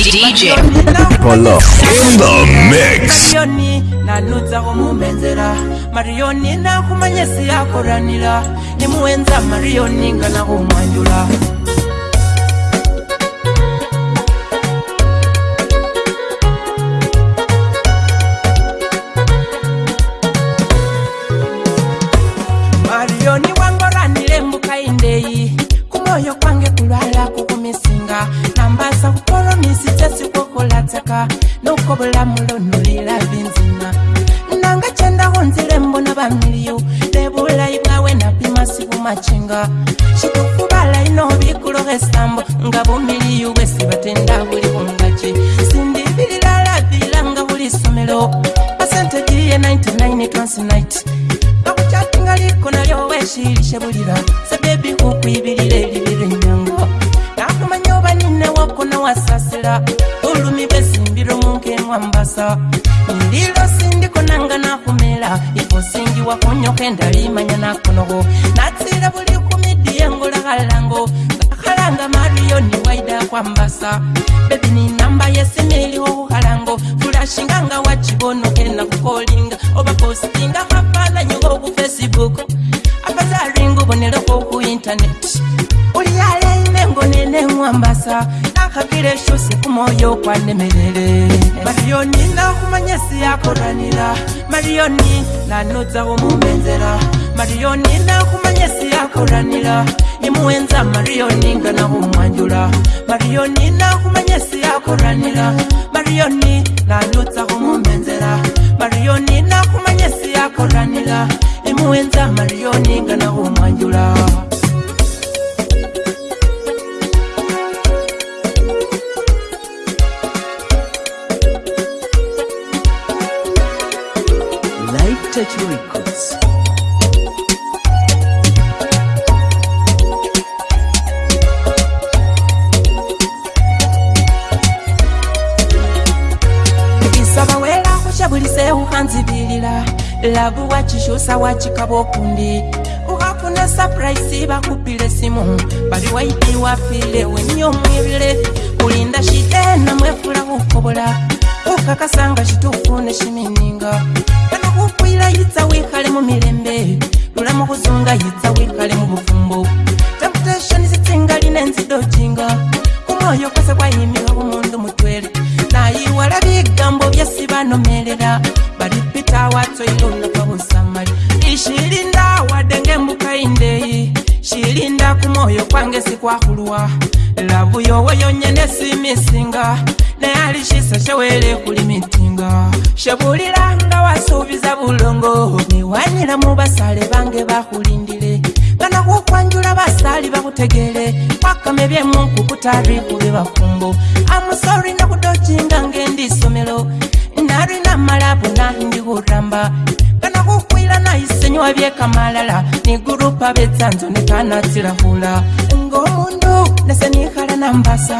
DJ Polo in the mix Mariyoni nanutsaho mumenzera Mariyoni nakumanye siyakoranira nimuwenza Mariyoni nganahumwanjula kuwasa ndilo sindikonanga nakumela ikosingiwa kunyokenda limanya nakonoko natsira buli kumidiyengula kalango kakalanga mariyo ni waida kwambasa bebini namba yesimiliwo kukalango fulashinganga wachibonokena kukolinga obapostinga mafananyo gokufacebook apazaringa ubonelo kokuintaneti ngonene mwambasa nakhapile shosi kumoyo kwanemelele mariyoni nakhumanya siyakoranila mariyoni nanoza khumumenzela mariyoni nakhumanya siyakoranila nimuwenza mariyoni nga nakhumwanjula mariyoni nakhumanya siyakoranila mariyoni nanoza khumumenzela mariyoni nakhumanya siyakoranila nimuwenza mariyoni nga nakhumwanjula na Life Touch Records. Isabawela kushabulise uhanzibilila. Love watch show sawachi kabokundi. Uhapuna surprise bakupile simu. But you wait you feel when you're Kulinda shite na mwefula ukobola. Kulinda shite na mwefula ukobola. okakasa nga kitufu ne kiminga anokukwira yitsa wikale mu mirembe lula mukuzunga yitsa wikale mu bufumbo temptation zitsinga line nzidojinga kumwoyo kwese kwayimiha bumundu mutwele nayiwala bigambo byasi banomelela balipita watsoilonakabusamali ishilinda wadenge mbukaindeyi shilinda kumwoyo kwange sikwahulwa labuyowoyonyene simisinga naye alishisa shawele kuli mitinga shabuliranga wasuubiza bulongo newanyira mu basale bange bakulindile banakukwanjula basali bakutegele wakame byemunku kutarifu bye bafumbo amusori nakudojinga ngendi somelo narina malabu nahindi kuramba banakukwila naisenywa byekamalala ni gurupa betsanzo nekanatsilahula ngomundu nasenihala nambasa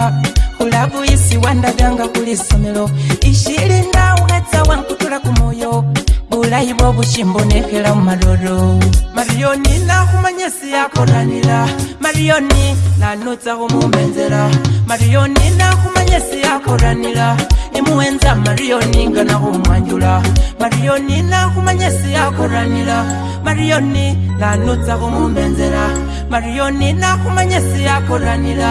eri essomero ishirinda uhetsa wankutula ku mwoyo bulayi bw'obushimbo nekera mu malolo mariyoni nakumanya esi yakolanira mariyoni nanutsaho mumenzera mariyoni nakumanya esi yakolanira nimuwenza mariyoni nga nakumwanjula mariyoni nakumanya esi yakolanira mariyoni nanutsaho mumenzera mariyoni nakumanya esi yakolanira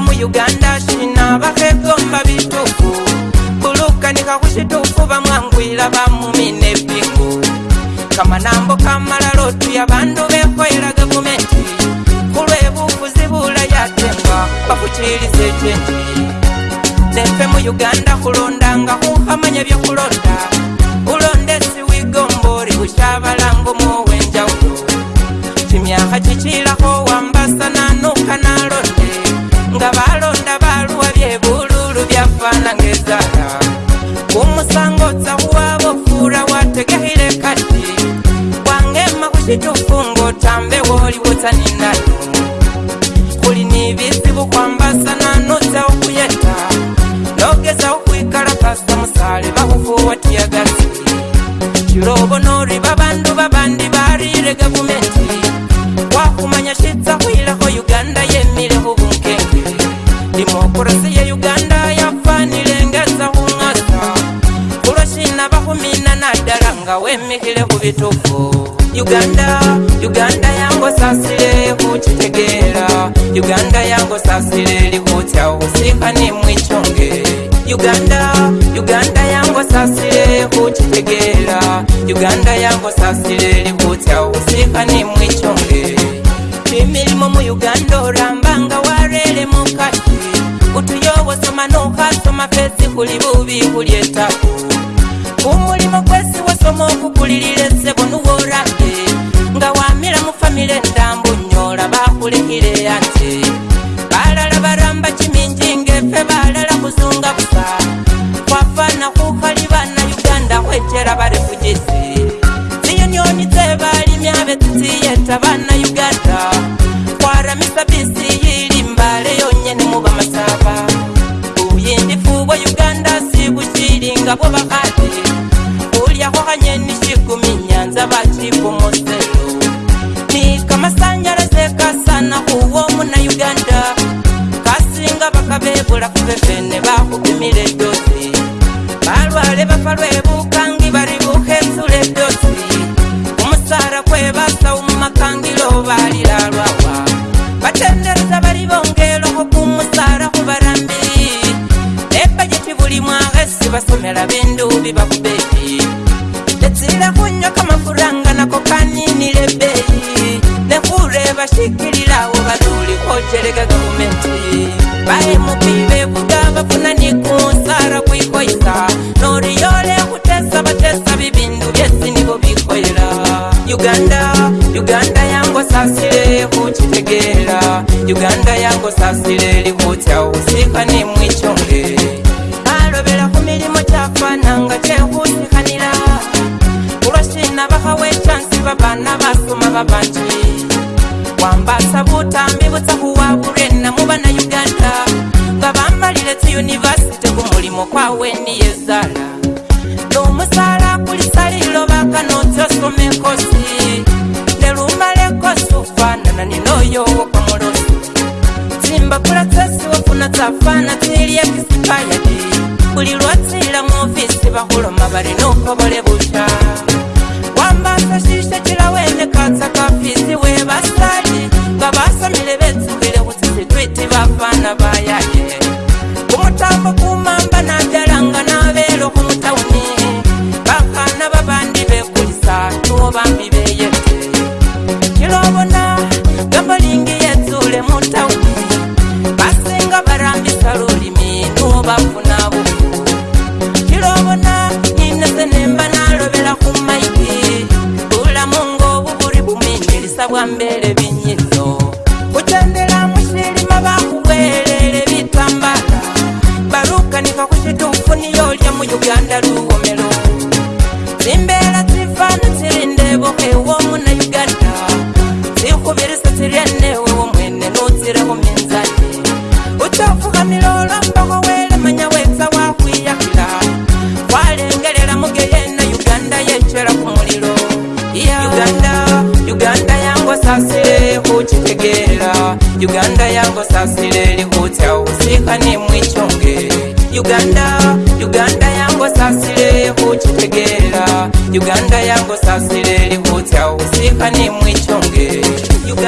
muuganda sina bakegomba bituku kulukanika kusituku bamwangwira bamumina ebiku kamanambo kamalalo tuya bandu bekoera gavumenti kulwebufuzi bulayatemba bakukiriza ekyenti nefe muuganda kulondanga kukamanya byokulondaa sireli kutya usimba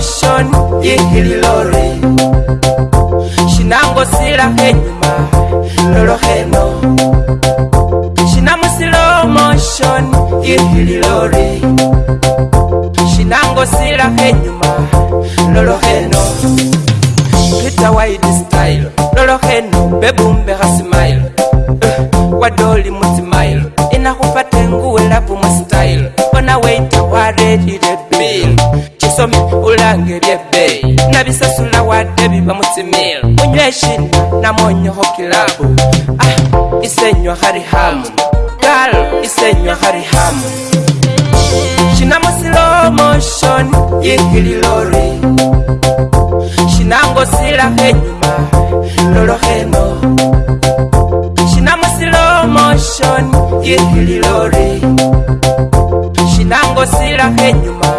slow yihili lori shinangosila henyuma noloheno shinamu slow motion yihili lori shinangosila henyuma noloheno pita wide style noloheno bebumbeha smile uh, wadoli musimailo inahupa tenguwelapu mustyle ona waredile musomi ulange ebyebbe nabisasula wadde biba mutimiro munywesin namonyeho kilabu ah isenywa harihamu gal isenywa harihamu shinamusilomoshon yikililori shinangosila henyuma lolohendo shinamusilomoshon yikililori shinangosila henyuma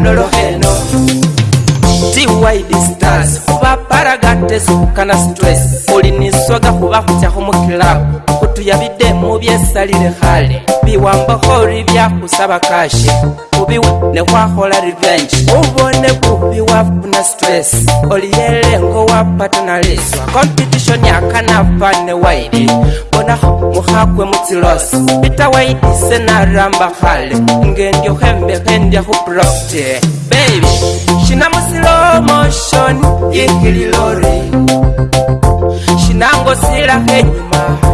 nolo eno tiwaidi e stars kuba paragates kana stress oliniswaga kuba kutyakho mukilabu tuyabidde mu byesalire hale biwambahooli byakusaba kashe kubiwe nekwahola revenge ubone bubi wafuna stress oliyelengo wapatanaliswa competition yakanafane waidi bonaho muhakwe mutsilosi pita naramba naramba hale ngendyohembehendyahu property baby shina musilo motion yihililori shinangosilahenyuma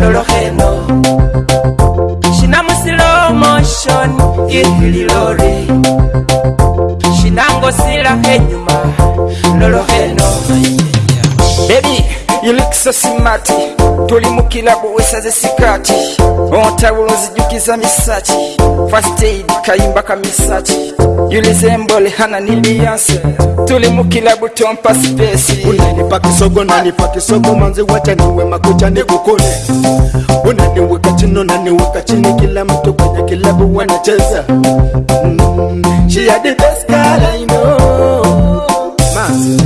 lolohendo shinamusilomoshon ihililori shinangosila henyuma lolohendo ilikisa simati tolimukira bwewesaze sikati ontabula nzijukiza misaki first aid kayimba ka misaki yulizembole hana niliyanse tuli mukilabu tompa spesi unanipa kisogo nanipa kisogo manzi wacha niwe makucha nikukone unaniweka chino naniweka chini kila mtu kwenye kilabu wanacheza mm, she had the best girl I know Mas.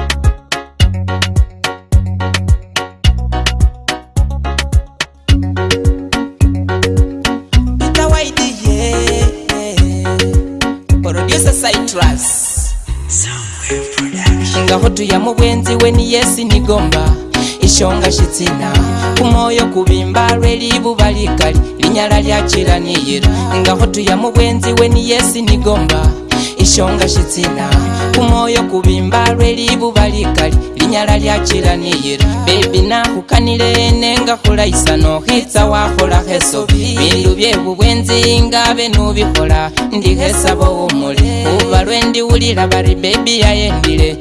hotuye mu bwenzi we ni yesi nigomba ishonga shitsina kumwoyo kubimba lwelibuba likali linyala lyachilaniyira nga hotuya mu bwenzi we ni yesi nigomba ishonga shitsina kumwoyo kubimba lwelibuba likali linyala lyachilaniyira bebi nakukanile ene nga khulayisa nokhitsa wakhola ngabe bindu byebu bwenzi nga benubikhola ndikhesaba umule kuba lwendiwulila bari bebi yayendile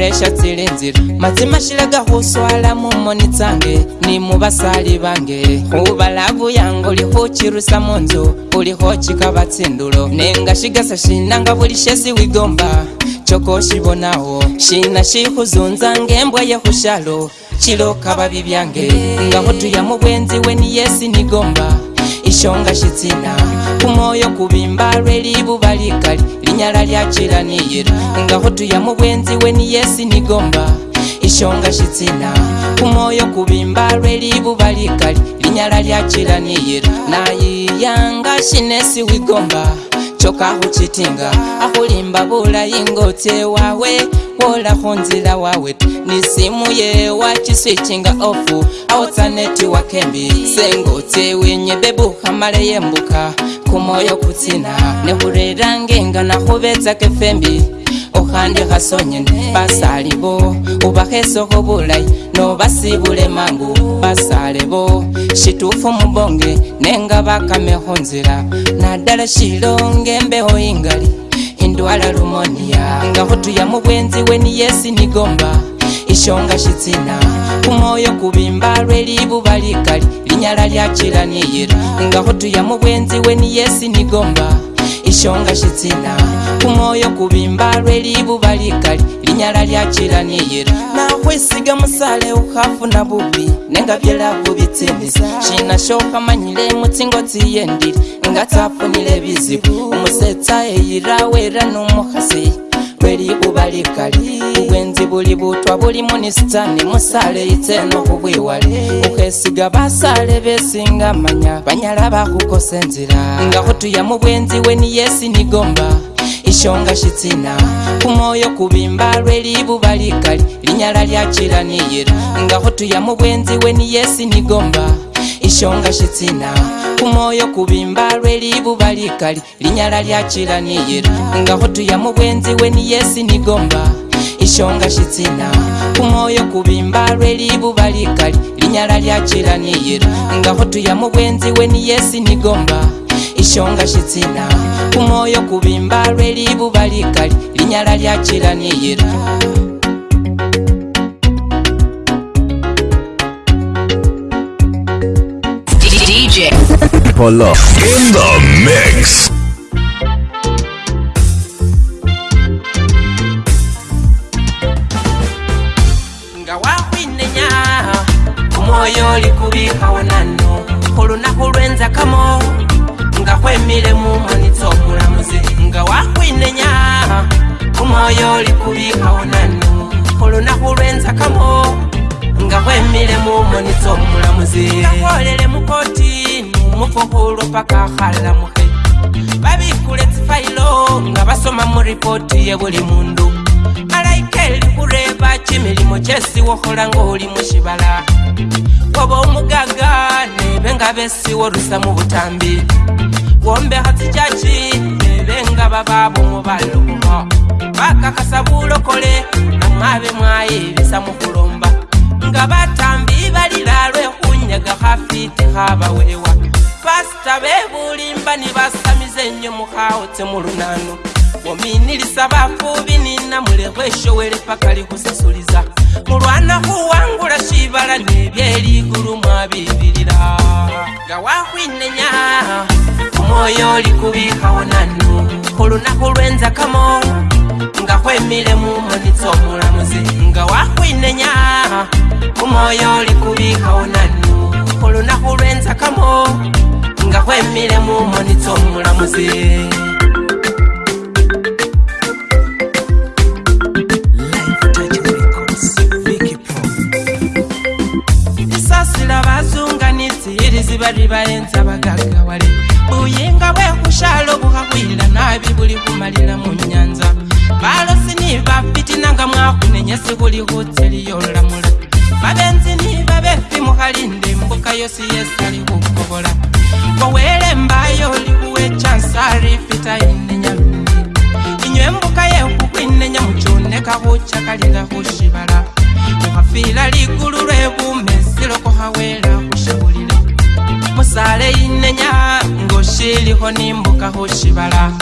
uraishatsile nzira matsima shilaga huswala mumoni tsange ni mubasali bange hubalavu yanga ulihuchirusa munzu ulihochikava tsindulo nenga shigasa shinanga vuli shesi wigomba chokoshibonawo shina shihuzunza ngembwa yehushalo chilokava vivyange ngahutuya mubwenzi weni yesi nigomba ishonga shitsina kumwoyo kubimba lwelibuba likali linyala lyacilaniyira nga hotuya we ni yesi nigomba ishonga shitsina kumwoyo kubimba lwelibuba likali linyala lyacilaniyira nayiyanga shinesi wigomba choka huchitinga akulimba bulayi ngotye wawe wola hunzila wawe ni simu ye wachiswichinga ofu awotsaneti wakembi sengotye winyebebuhamale yembuka kumoyo kutsina nehulilange ngana huvetsa kefembi khandi khasonyene basali bo ubakhesokho bulayi nobasibule mangu basale bo shitufu mubonge nenga bakame khunzila nadala shilonge mbeho ingali indwala lumonia nga khutuya mubwenzi we ni yesi nigomba ishonga shitsina kumwoyo kubimba lwelibuba likali linyala lyachilaniyila nga khutuya mubwenzi we ni yesi nigomba ishonga shitsina kumwoyo kuvimba lweliivuva likali linyala lyachilani yira nakwisiga musale uhafu na vuvi nenga vyelavu vitsinisa shina shokamanyile mutsingo tsiyendile nga tsafunile vizivu umusetsa eyira wera numuhasi no tweri bubali kali buli butwa buli munisitani musale itseno kubwiwale okhesiga basale besinga manya banyala bakhukosa enzira nga khutuya mu bwenzi weni nigomba ishonga shitsina kumwoyo kubimba lwelibuba likali linyala lyachilaniyira ngaho tuya mu we ni yesi nigomba ishonga shitsina kumwoyo kubimba lwelibuba likali linyala lyachilaniyira ngaho tuya mu we ni yesi nigomba ishonga shitsina kumwoyo kubimba lwelibuba likali linyala lyachilaniyira ngaho tuya mu we ni yesi nigomba ishonga shitsina kumwoyo kuvimba lweliivuva likali linyala lyachila ni yira In the mix. ngawakwinenya kumwoyo likubikawonano kulunakulwenzakamo nga kwemiremu monitsa omulamuzi nga wakwinenya omwoyo oli kubikawo nanu olunaku lwenzakamo nga kwemiremu monitsa omulamuzi akolere mukoti mufukulu paka halamuhe babikule tsifailo nga basoma muripoti yebuli mundu malaika eli kureba kimilimo kyesi wokhola nga oli mushibala oba omugaga nebe nga besiwo rusa mubutambi gombe hatijachi bebenga bababu mubalugumo bakakasa bulokole namwabe mwaye bisa mukulomba nga batambi balira lwekunyaga hafiti habawewa pasita bebulimba nibasamize nyo mukhaote mulunano wominilisa bafubi nina mulehweshowele pakalihusasuliza mulwana huwangula shibala nebyeliguru mwabibilira omwoyo olikubikawonanu kulunaku lwenzakamo nga kwemiremu monitsa omulamuzi nga wakwinenya omwoyo olikubikawonanu kulunaku lwenzakamo nga kwemiremu monitsa omulamuzi vose vari vaenza vakagawale buyinga bwekushalo bukakwira nabi buli kumalira munyanza balosi ni vafiti nanga mwakunenyesi kuli kutseliyolamula vavenzi ni vavefi mukalinde mbuka yosi yesu ali kukobola kowele mbayo likuwe chansari fita inenyalungi inywe mbuka yekukwinenya muchoneka kuchakalinga kushibala kukafila ligulu lwebumesilokohawelaku musale inenya ngo shiliho nimbuka hoshibala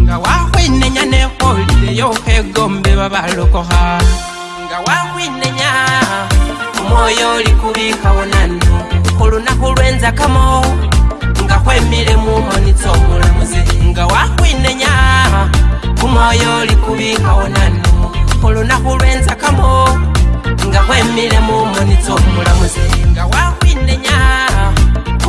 nga wahwinenya neholile yohegombe babalokoha nga wahwinenya omwoyo oli kubikawo nanu hulunahu lwenzakamo nga hwemile mumonitsa omulamuzi nga wahwinenya omwoyo oli kubikawo nanu hulunahu lwenzakamo nga hwemile mumonitsa omulamuzi nga wahwinenya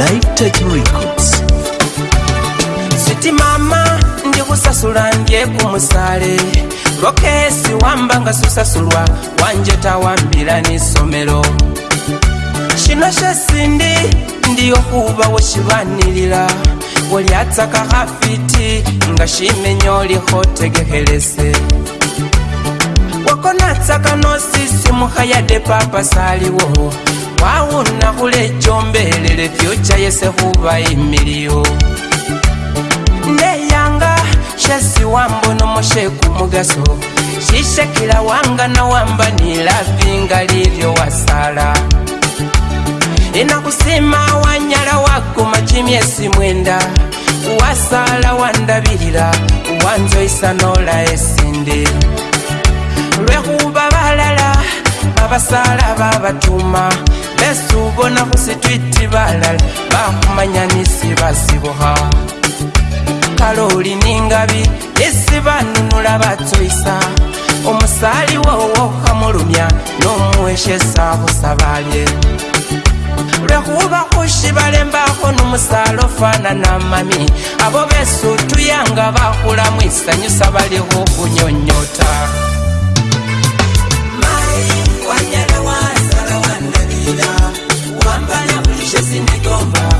Live Touch Records Sweet mama ndi kusasula ndye ku musale lokesi wamba nga susasulwa wanje ni somelo shino kyesindi ndi okuba wekibanirira welyataka hafiti nga shimenyo lihotegeherese wakonatsaka nosisi muhayade papa saliwo twawona kulejombelele vyochayese huvaimilio ndeyanga shasi wambono mosheku mugaso shishekila wanga na wamba nilavingalivyo wasala inakusima wanyala wakuma chimyesi mwenda wasala wandavilila wanzo isanola esindi lwehuba balala babasala babatuma yesu bona kusitwiti balala bakumanya nisibasibuha kale oli ningabi esibanunula batoisa omusaali wowo kamulumya n'omuwesyesa busabalye lwekubaku shibalembako n'omusaala ofaanana mami abo besutuyanga bakulamu isanyusa balihukunyonyota sindikova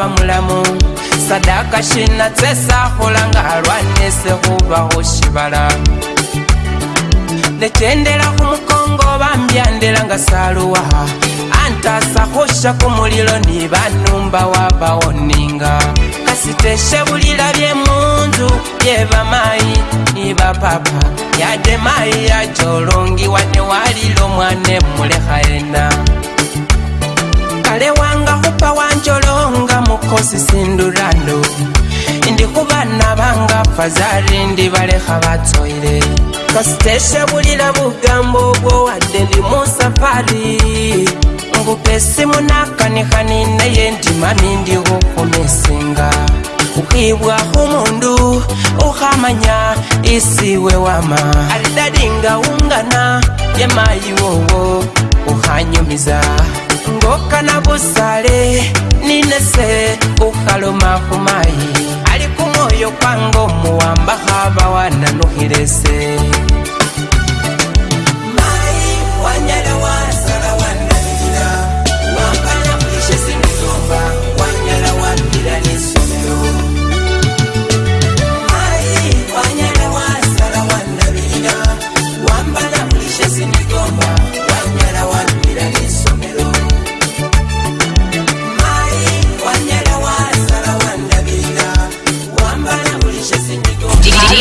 aba mulamu sadaka shinatsesakholanga alwanesekhubakho shibala nekyendelakho mukongo bambyandelanga saluwa antasakhosha kumulilo ni banumba wabawoninga kasiteshebulila byemunzu byebamayi ni bapapa yademayi yacholongiwa newalilo mwane mulekha ena kale wanga khupa wancholonga makosi sindurando ndikuba nabangapfa zari ndibaleha batsoire kasitesha bulira bugambo bwo wade ndi musafari ngupesi munakanihani naye ndimami ndi kukomesenga kukibwa umundu uhamanya isiwe wama alidadinga ungana yemayi wowo uhanyumiza ngokana busale ninese uhaloma humayi ali kumoyo kwango muwamba habawananuhilese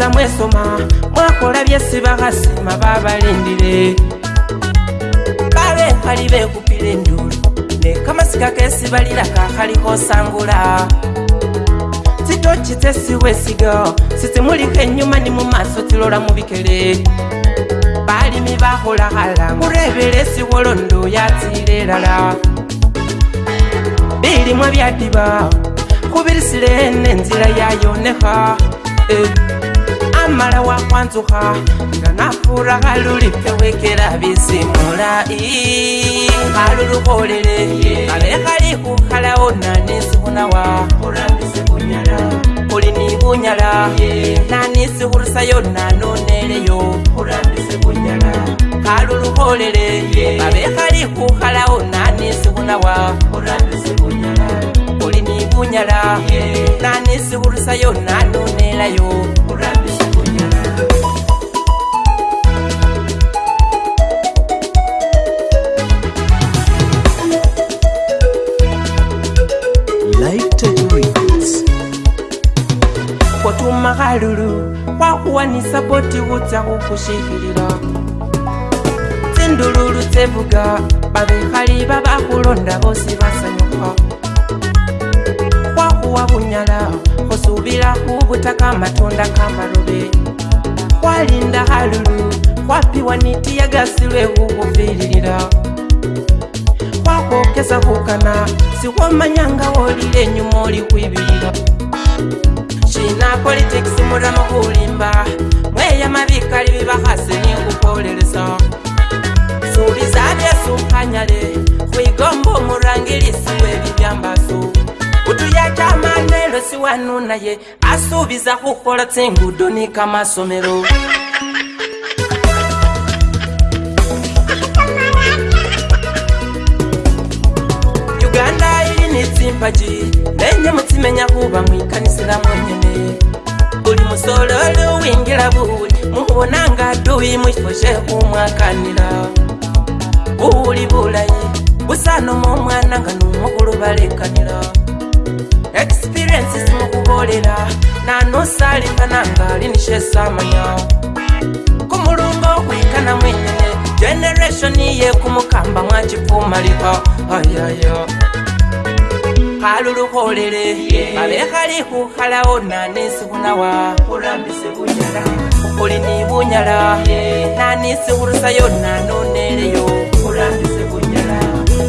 mwebaza mwesoma mwakola byesibakasima babalindire babekali bekupira enduru nekamasika kesibalira kakalikosangula sitokitesiwesiga sitimulika enyuma nimumaso tilola mubikere balimi bakola hala kurebera esiwolondo yatire erala bilimwa byadiba kubirisire nenzira yayoneha eh. mala wakwanzuha nganafura galulipewekera bizimula haluluholele alekalikuhalawo nanisihunawa kuli ni bunyala nanisihurusayo nanoneleyo haluluholele avekalikuhalawo nanisihunawa kuli ni bunyala nanisihurusayo nanonelayo alulu kwakuwanisa boti wudzawo kushikilila dzindululu dzevuga bavekhali babakulonda vosi vasanyuka kwakuwa bunyala kusubila kubutaka matunda kamalube kwalinda alulu kwapiwa niti yagasilwe kukuvililila kwakokeza kukana siwomanyanga wolile nyuma oli kwibilila politics mulamu kulimba mweyama vikali vivakhasi nikukoleleso suliza vyesumphanyale khwigomba omurangilisi wevivyambasu utuyachamanelosi wanu naye asuviza khukhola tsingudo ni kamasomelo uganda ili ni tsimpaji kimenya kuba mwikanisira mwenyene buli musololi uwingira buli muwonanga duyi mwifoje kumwakanira guwuli bulayi gusano mumwana nga numukulu balekanira ekisipiriensi zimukubolera nanusalinkananga alinishesamanya kumulungo okwikana mwenyene generation yekumukamba mwakifumalika ayayo oh, yeah, yeah. kalulukolere mabekali kukalawo nani sikunawa kukuli ni bunyala nani sikurusayo nanoneleyo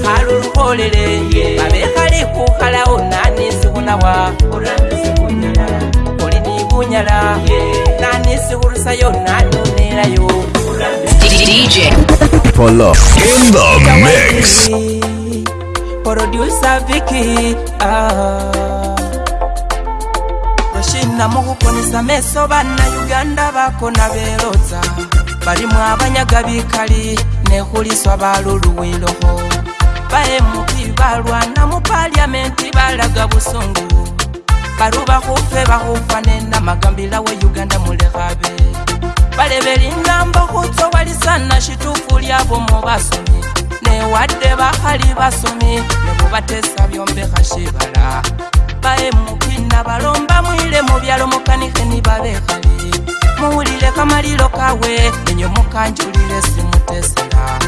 kalulukolere mabekali kukalawo nani sikunawa kukuli ni bunyala nani sikurusayo nanonelayo DJ Polo in the mix. producer Vicky. Ah. Mashina muhuko ni sameso bana Uganda bako na beloza. Bali mwabanya gabi kali ne huli swabalu luwiloho. Bae mupibalwa na mupalia menti balaga busungu. Baru bahufe bahufane na magambila wa Uganda mulehabe. Balebelinga mbahutso wali sana shitufu lyabo mubasumye. wadde bakali basomi nebubatesa byombekashibala baemukina balomba mwile mubyalo mukanike nibabekali muwulile kamaliro kawe enyo mukanjulile simutesera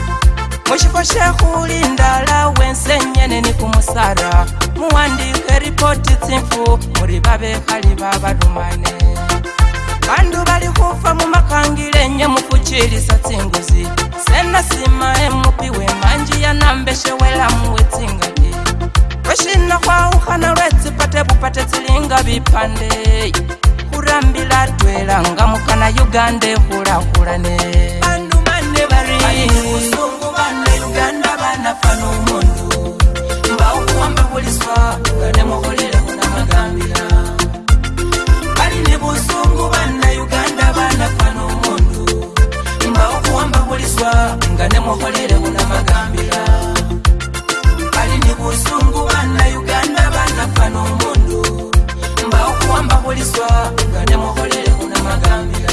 mushifo shekhuli ndala wensenyene ni kumusara muwandike ripoti tsimfu muli babekhali babarumane bandu bali kufa mumakangile nyemukuchilisa tsinguzi senasima emupi wemanji yanambeshewelamu wetsingaji kweshina kwauhana lwetsipate bupate tsilinga bipande kurambila twela nga mukana uganda ehulahulane Yeah. busungu bannayuganda banafa nomundu mba okuwambabulizwa nga nemukolerewo namagambira ali ni busungu bannayuganda banafa nomundu mba okuwambabulizwa nga nemukolerewo namagambira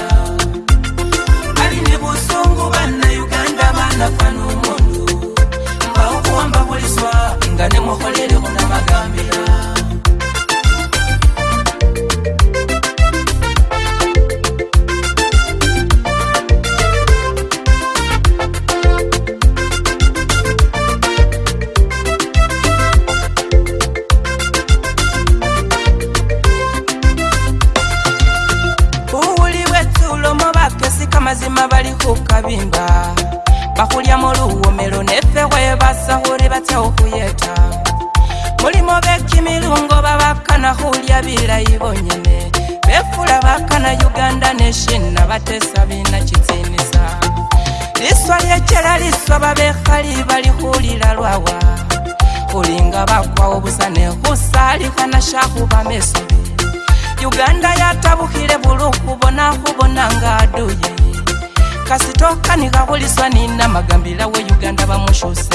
kuliswa nina magambila we uganda bamushuse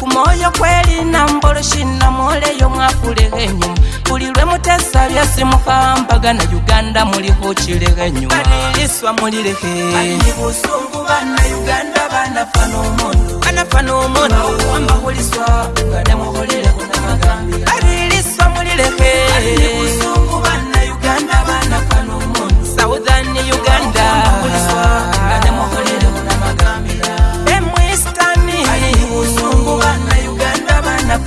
kumoyo kweli nambolushina moleyo mwakulehenyu kulilwe mutesa lyasimukambaga na uganda muli huchilehenyu kaliliswa mulilehe Ariliswa mulilehe.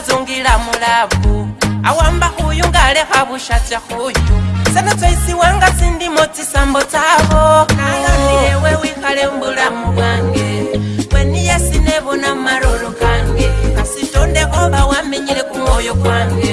wadzongira mulabu awamba uyu ngale habushatya huyu sena twaisi wanga sindi moti sambo tavo kaani ewe wikale mbulamu bwange kweni yesinevona maroro kange kasitonde oba wamenyile kumoyo kwange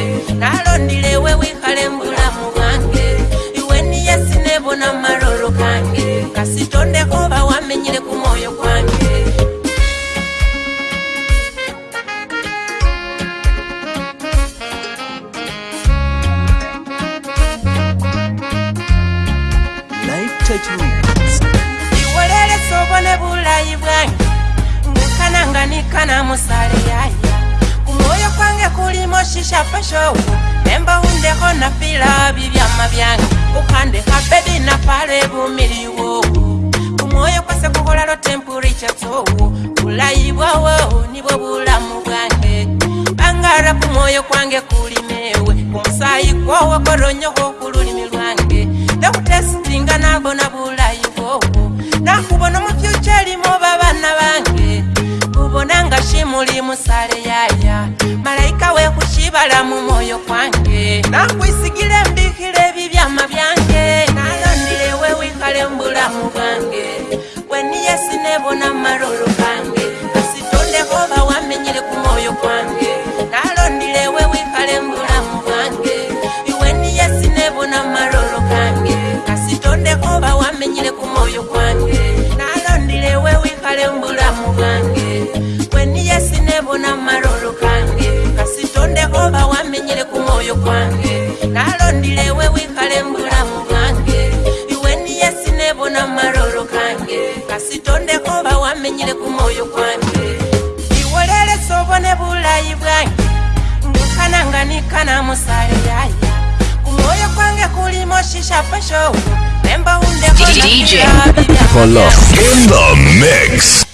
Juan. DJ for love in the mix.